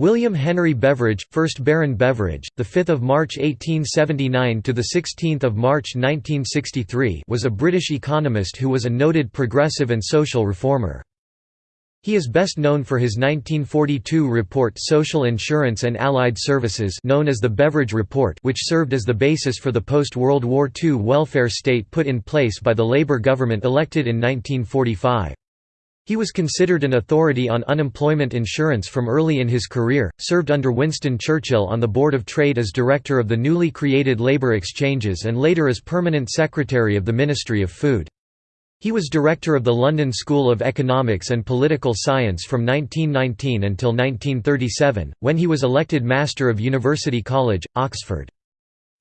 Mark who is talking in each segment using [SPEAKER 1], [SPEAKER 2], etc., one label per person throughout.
[SPEAKER 1] William Henry Beveridge, 1st Baron Beveridge, the 5th of March 1879 to the 16th of March 1963, was a British economist who was a noted progressive and social reformer. He is best known for his 1942 report Social Insurance and Allied Services known as the Beveridge Report which served as the basis for the post-World War II welfare state put in place by the Labour government elected in 1945. He was considered an authority on unemployment insurance from early in his career, served under Winston Churchill on the Board of Trade as director of the newly created labour exchanges and later as permanent secretary of the Ministry of Food. He was director of the London School of Economics and Political Science from 1919 until 1937, when he was elected Master of University College, Oxford.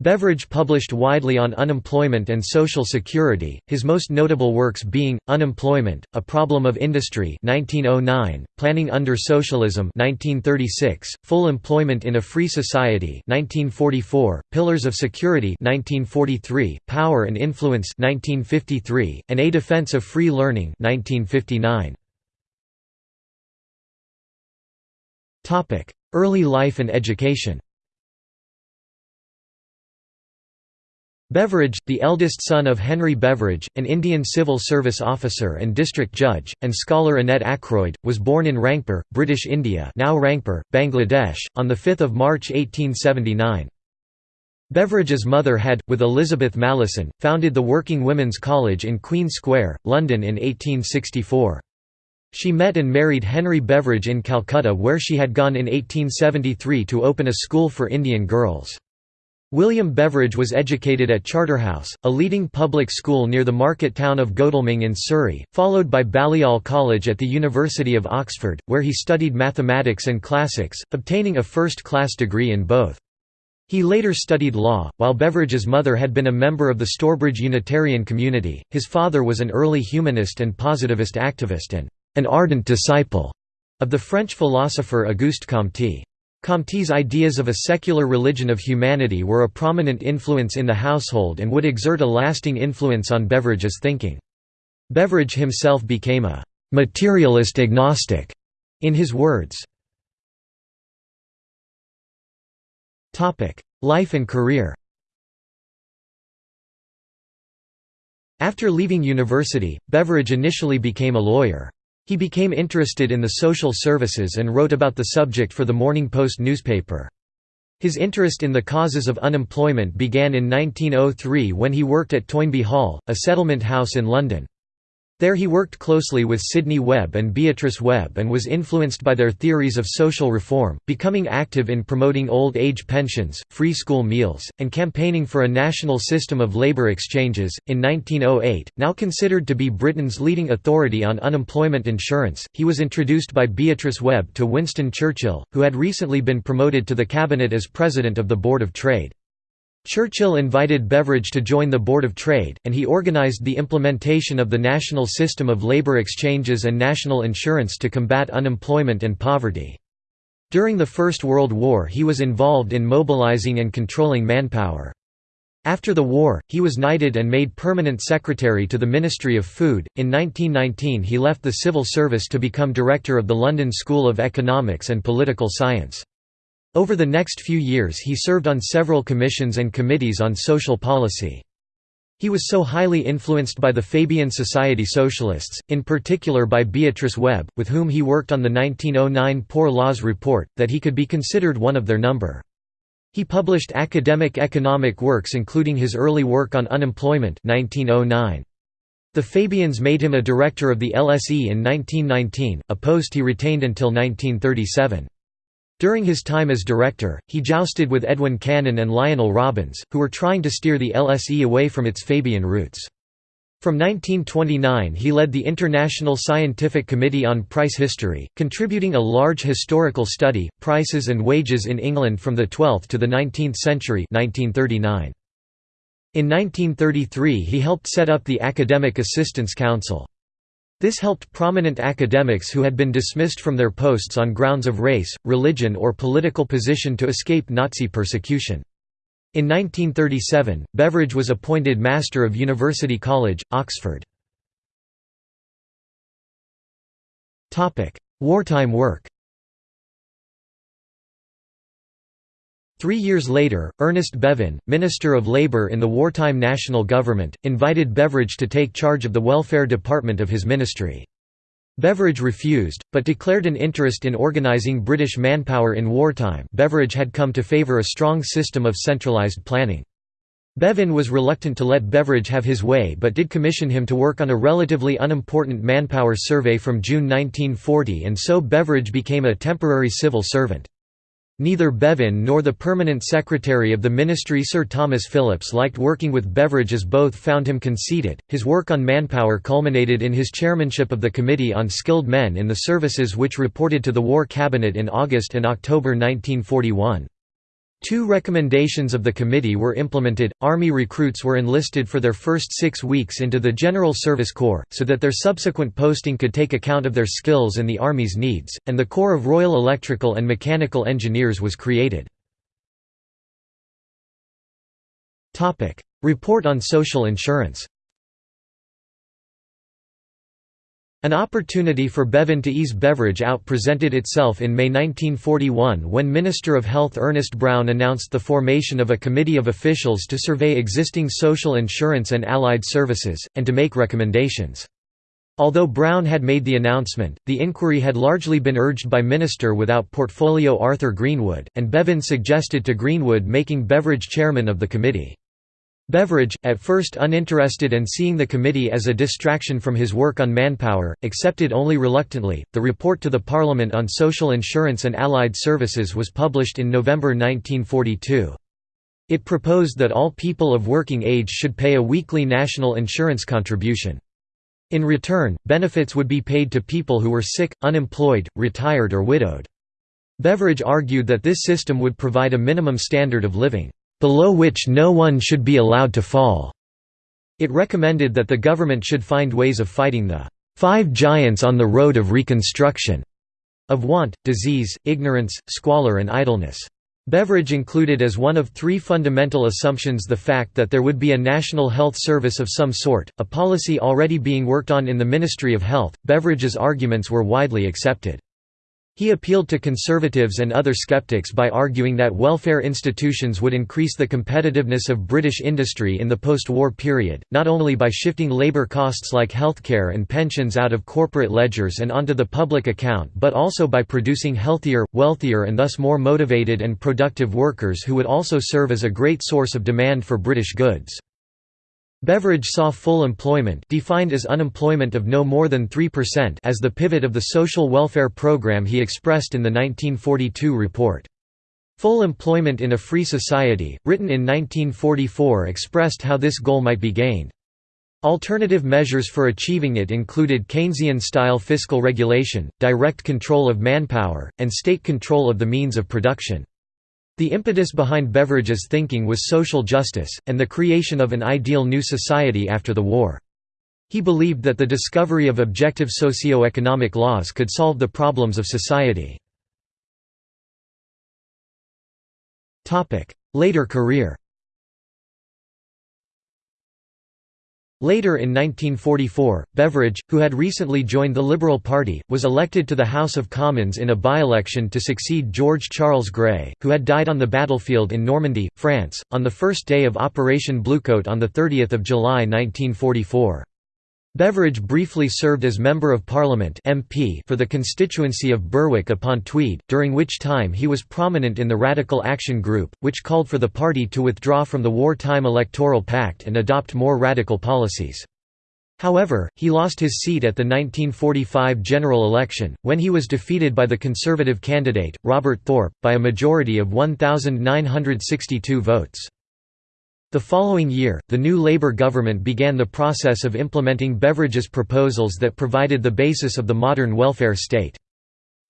[SPEAKER 1] Beveridge published widely on unemployment and social security, his most notable works being, Unemployment, A Problem of Industry 1909, Planning Under Socialism 1936, Full Employment in a Free Society 1944, Pillars of Security 1943, Power and Influence 1953, and A Defense of Free Learning 1959. Early life and education Beveridge, the eldest son of Henry Beveridge, an Indian civil service officer and district judge, and scholar Annette Ackroyd, was born in Rangpur, British India now Rangpur, Bangladesh, on 5 March 1879. Beveridge's mother had, with Elizabeth Malleson, founded the Working Women's College in Queen Square, London in 1864. She met and married Henry Beveridge in Calcutta where she had gone in 1873 to open a school for Indian girls. William Beveridge was educated at Charterhouse, a leading public school near the market town of Godalming in Surrey, followed by Balliol College at the University of Oxford, where he studied mathematics and classics, obtaining a first-class degree in both. He later studied law. While Beveridge's mother had been a member of the Stourbridge Unitarian community, his father was an early humanist and positivist activist and an ardent disciple of the French philosopher Auguste Comte. Comte's ideas of a secular religion of humanity were a prominent influence in the household and would exert a lasting influence on Beveridge's thinking. Beveridge himself became a «materialist agnostic» in his words. Life and career After leaving university, Beveridge initially became a lawyer. He became interested in the social services and wrote about the subject for the Morning Post newspaper. His interest in the causes of unemployment began in 1903 when he worked at Toynbee Hall, a settlement house in London. There he worked closely with Sidney Webb and Beatrice Webb and was influenced by their theories of social reform, becoming active in promoting old age pensions, free school meals, and campaigning for a national system of labour exchanges. In 1908, now considered to be Britain's leading authority on unemployment insurance, he was introduced by Beatrice Webb to Winston Churchill, who had recently been promoted to the cabinet as President of the Board of Trade. Churchill invited Beveridge to join the Board of Trade, and he organized the implementation of the national system of labor exchanges and national insurance to combat unemployment and poverty. During the First World War he was involved in mobilizing and controlling manpower. After the war, he was knighted and made permanent secretary to the Ministry of Food. In 1919 he left the civil service to become director of the London School of Economics and Political Science. Over the next few years he served on several commissions and committees on social policy. He was so highly influenced by the Fabian Society Socialists, in particular by Beatrice Webb, with whom he worked on the 1909 Poor Laws Report, that he could be considered one of their number. He published academic economic works including his early work on unemployment 1909. The Fabians made him a director of the LSE in 1919, a post he retained until 1937. During his time as director, he jousted with Edwin Cannan and Lionel Robbins, who were trying to steer the LSE away from its Fabian roots. From 1929 he led the International Scientific Committee on Price History, contributing a large historical study, Prices and Wages in England from the 12th to the 19th century 1939. In 1933 he helped set up the Academic Assistance Council. This helped prominent academics who had been dismissed from their posts on grounds of race, religion or political position to escape Nazi persecution. In 1937, Beveridge was appointed Master of University College, Oxford. Wartime work Three years later, Ernest Bevin, Minister of Labour in the wartime national government, invited Beveridge to take charge of the welfare department of his ministry. Beveridge refused, but declared an interest in organising British manpower in wartime Beveridge had come to favour a strong system of centralised planning. Bevin was reluctant to let Beveridge have his way but did commission him to work on a relatively unimportant manpower survey from June 1940 and so Beveridge became a temporary civil servant. Neither Bevin nor the permanent secretary of the ministry Sir Thomas Phillips liked working with Beveridge as both found him conceited. His work on manpower culminated in his chairmanship of the Committee on Skilled Men in the Services which reported to the War Cabinet in August and October 1941. Two recommendations of the committee were implemented, Army recruits were enlisted for their first six weeks into the General Service Corps, so that their subsequent posting could take account of their skills and the Army's needs, and the Corps of Royal Electrical and Mechanical Engineers was created. Report on social insurance An opportunity for Bevin to ease Beveridge out presented itself in May 1941 when Minister of Health Ernest Brown announced the formation of a committee of officials to survey existing social insurance and allied services, and to make recommendations. Although Brown had made the announcement, the inquiry had largely been urged by Minister without portfolio Arthur Greenwood, and Bevin suggested to Greenwood making Beveridge chairman of the committee. Beveridge, at first uninterested and seeing the committee as a distraction from his work on manpower, accepted only reluctantly. The report to the Parliament on Social Insurance and Allied Services was published in November 1942. It proposed that all people of working age should pay a weekly national insurance contribution. In return, benefits would be paid to people who were sick, unemployed, retired or widowed. Beveridge argued that this system would provide a minimum standard of living below which no one should be allowed to fall. It recommended that the government should find ways of fighting the five giants on the road of reconstruction of want, disease, ignorance, squalor and idleness. Beveridge included as one of three fundamental assumptions the fact that there would be a national health service of some sort, a policy already being worked on in the Ministry of Health. Beveridge's arguments were widely accepted. He appealed to conservatives and other skeptics by arguing that welfare institutions would increase the competitiveness of British industry in the post-war period, not only by shifting labour costs like healthcare and pensions out of corporate ledgers and onto the public account but also by producing healthier, wealthier and thus more motivated and productive workers who would also serve as a great source of demand for British goods. Beveridge saw full employment defined as unemployment of no more than 3% as the pivot of the social welfare program he expressed in the 1942 report. Full employment in a free society, written in 1944 expressed how this goal might be gained. Alternative measures for achieving it included Keynesian-style fiscal regulation, direct control of manpower, and state control of the means of production. The impetus behind Beveridge's thinking was social justice, and the creation of an ideal new society after the war. He believed that the discovery of objective socio-economic laws could solve the problems of society. Later career Later in 1944, Beveridge, who had recently joined the Liberal Party, was elected to the House of Commons in a by-election to succeed George Charles Grey, who had died on the battlefield in Normandy, France, on the first day of Operation Bluecoat on 30 July 1944. Beveridge briefly served as Member of Parliament MP for the constituency of Berwick-upon-Tweed, during which time he was prominent in the Radical Action Group, which called for the party to withdraw from the wartime electoral pact and adopt more radical policies. However, he lost his seat at the 1945 general election, when he was defeated by the Conservative candidate, Robert Thorpe, by a majority of 1,962 votes. The following year, the new Labour government began the process of implementing Beveridge's proposals that provided the basis of the modern welfare state.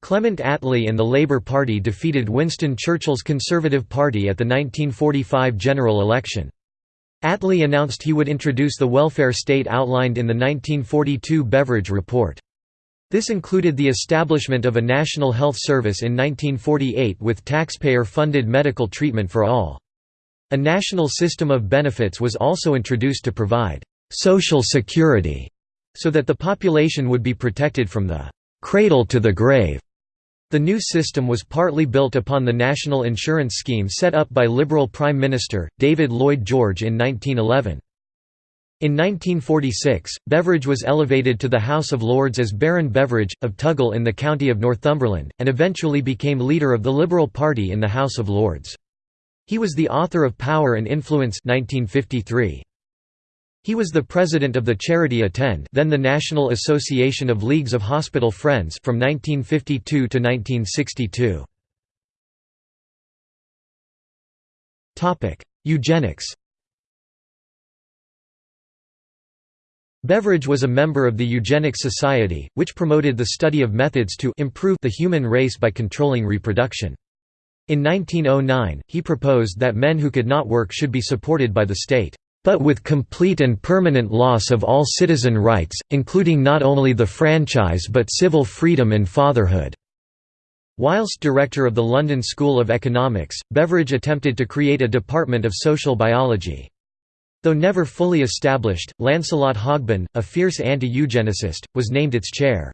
[SPEAKER 1] Clement Attlee and the Labour Party defeated Winston Churchill's Conservative Party at the 1945 general election. Attlee announced he would introduce the welfare state outlined in the 1942 Beveridge Report. This included the establishment of a national health service in 1948 with taxpayer-funded medical treatment for all. A national system of benefits was also introduced to provide «social security» so that the population would be protected from the «cradle to the grave» The new system was partly built upon the national insurance scheme set up by Liberal Prime Minister, David Lloyd George in 1911. In 1946, Beveridge was elevated to the House of Lords as Baron Beveridge, of Tuggal in the county of Northumberland, and eventually became leader of the Liberal Party in the House of Lords. He was the author of Power and Influence 1953. He was the president of the Charity Attend then the National Association of Leagues of Hospital Friends from 1952 to 1962. Eugenics Beveridge was a member of the Eugenics Society, which promoted the study of methods to improve the human race by controlling reproduction. In 1909, he proposed that men who could not work should be supported by the state but with complete and permanent loss of all citizen rights, including not only the franchise but civil freedom and fatherhood." Whilst director of the London School of Economics, Beveridge attempted to create a department of social biology. Though never fully established, Lancelot Hogben, a fierce anti-eugenicist, was named its chair.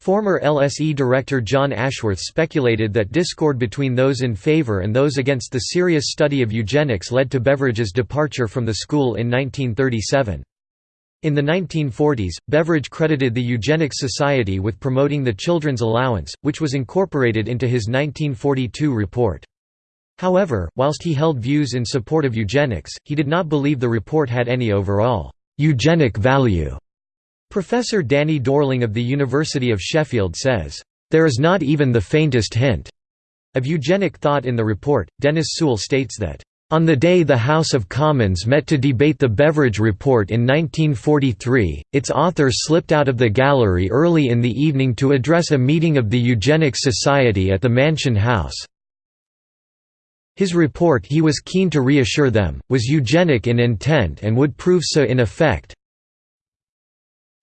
[SPEAKER 1] Former LSE director John Ashworth speculated that discord between those in favour and those against the serious study of eugenics led to Beveridge's departure from the school in 1937. In the 1940s, Beveridge credited the Eugenics Society with promoting the Children's Allowance, which was incorporated into his 1942 report. However, whilst he held views in support of eugenics, he did not believe the report had any overall eugenic value. Professor Danny Dorling of the University of Sheffield says, "...there is not even the faintest hint." of eugenic thought in the report. Dennis Sewell states that, on the day the House of Commons met to debate the Beveridge Report in 1943, its author slipped out of the gallery early in the evening to address a meeting of the Eugenics Society at the Mansion House. His report he was keen to reassure them, was eugenic in intent and would prove so in effect,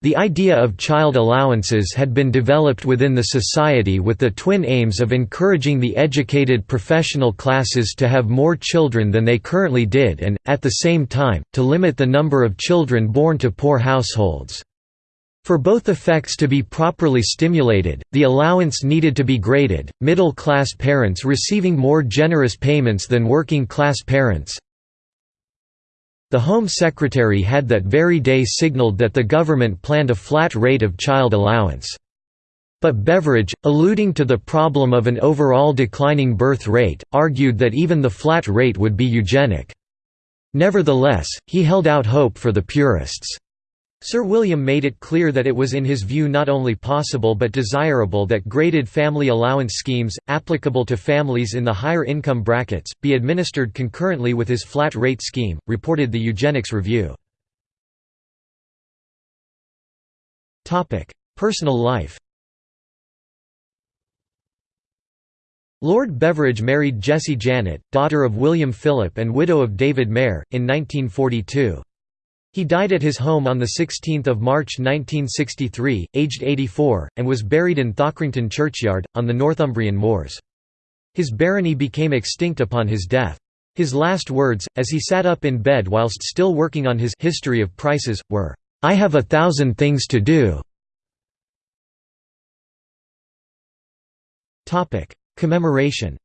[SPEAKER 1] the idea of child allowances had been developed within the society with the twin aims of encouraging the educated professional classes to have more children than they currently did and, at the same time, to limit the number of children born to poor households. For both effects to be properly stimulated, the allowance needed to be graded, middle-class parents receiving more generous payments than working-class parents, the Home Secretary had that very day signalled that the government planned a flat rate of child allowance. But Beveridge, alluding to the problem of an overall declining birth rate, argued that even the flat rate would be eugenic. Nevertheless, he held out hope for the purists. Sir William made it clear that it was in his view not only possible but desirable that graded family allowance schemes, applicable to families in the higher income brackets, be administered concurrently with his flat rate scheme, reported the Eugenics Review. Personal life Lord Beveridge married Jessie Janet, daughter of William Philip and widow of David Mair, in 1942. He died at his home on 16 March 1963, aged 84, and was buried in Thockrington Churchyard, on the Northumbrian moors. His barony became extinct upon his death. His last words, as he sat up in bed whilst still working on his History of Prices, were, "'I have a thousand things to do." Commemoration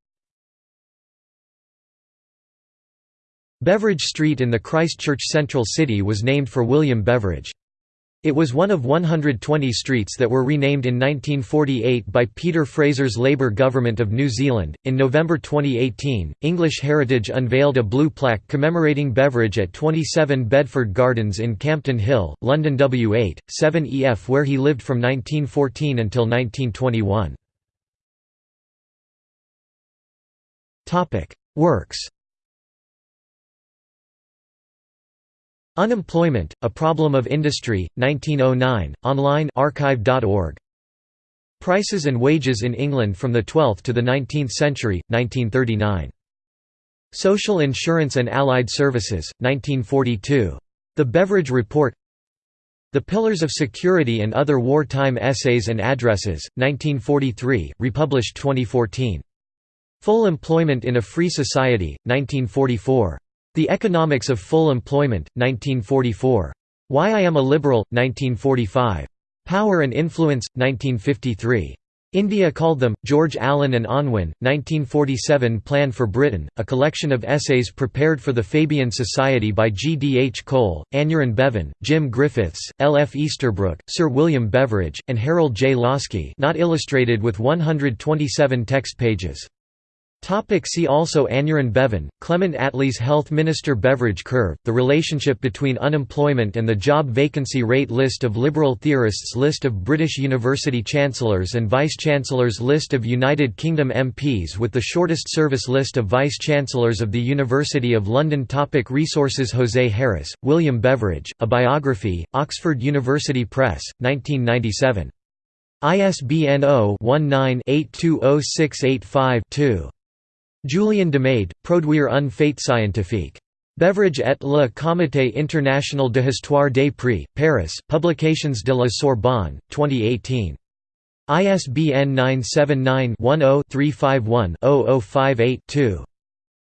[SPEAKER 1] Beveridge Street in the Christchurch Central City was named for William Beveridge. It was one of 120 streets that were renamed in 1948 by Peter Fraser's Labour Government of New Zealand. In November 2018, English Heritage unveiled a blue plaque commemorating Beveridge at 27 Bedford Gardens in Campden Hill, London W8, 7EF, where he lived from 1914 until 1921. Works Unemployment, A Problem of Industry, 1909, online. Prices and Wages in England from the 12th to the 19th century, 1939. Social Insurance and Allied Services, 1942. The Beveridge Report The Pillars of Security and Other Wartime Essays and Addresses, 1943, republished 2014. Full Employment in a Free Society, 1944. The Economics of Full Employment, 1944. Why I Am a Liberal, 1945. Power and Influence, 1953. India called them, George Allen and Unwin, 1947 Plan for Britain, a collection of essays prepared for the Fabian Society by G. D. H. Cole, Aneurin Bevan, Jim Griffiths, L. F. Easterbrook, Sir William Beveridge, and Harold J. Laski not illustrated with 127 text pages. Topic see also Aneurin Bevan, Clement Attlee's Health Minister Beveridge Curve, the relationship between unemployment and the job vacancy rate List of liberal theorists List of British university chancellors and vice-chancellors List of United Kingdom MPs with the shortest service List of vice-chancellors of the University of London topic Resources Jose Harris, William Beveridge, A Biography, Oxford University Press, 1997. ISBN 0-19-820685-2. Julien Demade, Produire un fait scientifique. Beveridge et le Comité international de histoire des prix, Paris, Publications de la Sorbonne, 2018. ISBN 979-10-351-0058-2.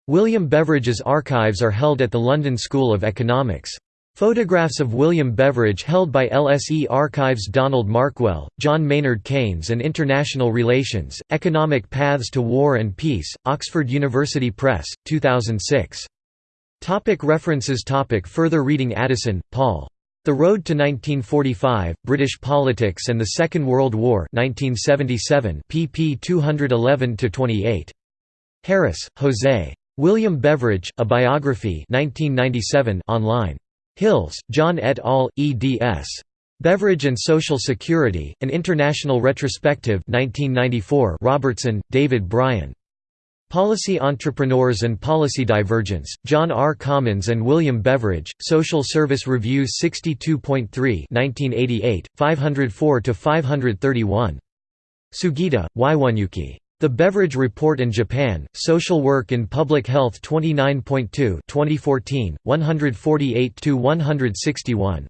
[SPEAKER 1] William Beveridge's archives are held at the London School of Economics. Photographs of William Beveridge held by LSE Archives Donald Markwell, John Maynard Keynes and International Relations, Economic Paths to War and Peace, Oxford University Press, 2006. Topic references topic Further reading Addison, Paul. The Road to 1945, British Politics and the Second World War 1977 pp 211–28. Harris, Jose. William Beveridge, A Biography 1997 online. Hills, John et al., eds. Beveridge and Social Security, An International Retrospective 1994 Robertson, David Bryan. Policy Entrepreneurs and Policy Divergence, John R. Commons and William Beveridge, Social Service Reviews 62.3 1988, 504–531. Sugita, Waiwanyuki. The Beveridge Report in Japan, Social Work in Public Health 29.2 2014, 148–161.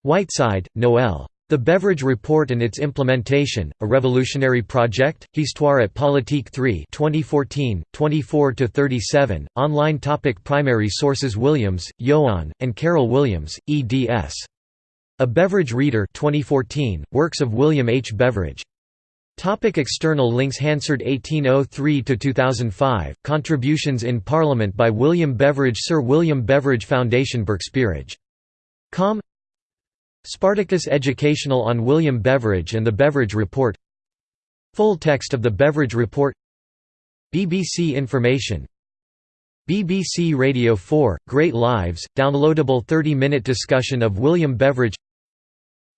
[SPEAKER 1] Whiteside, Noel. The Beveridge Report and its Implementation, A Revolutionary Project, Histoire et Politique 3 2014, 24–37, online topic Primary sources Williams, Ioan, and Carol Williams, eds. A Beveridge Reader 2014, Works of William H. Beveridge. Topic external links Hansard 1803–2005, Contributions in Parliament by William Beveridge Sir William Beveridge Foundation Berkspearage. Com. Spartacus Educational on William Beveridge and the Beveridge Report. Full text of the Beveridge Report. BBC Information. BBC Radio 4, Great Lives, downloadable 30-minute discussion of William Beveridge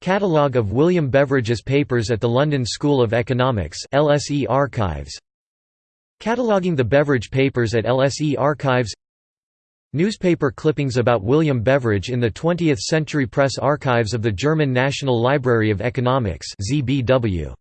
[SPEAKER 1] Catalogue of William Beveridge's papers at the London School of Economics LSE Archives. Cataloguing the Beveridge papers at LSE Archives. Newspaper clippings about William Beveridge in the 20th Century Press Archives of the German National Library of Economics ZBW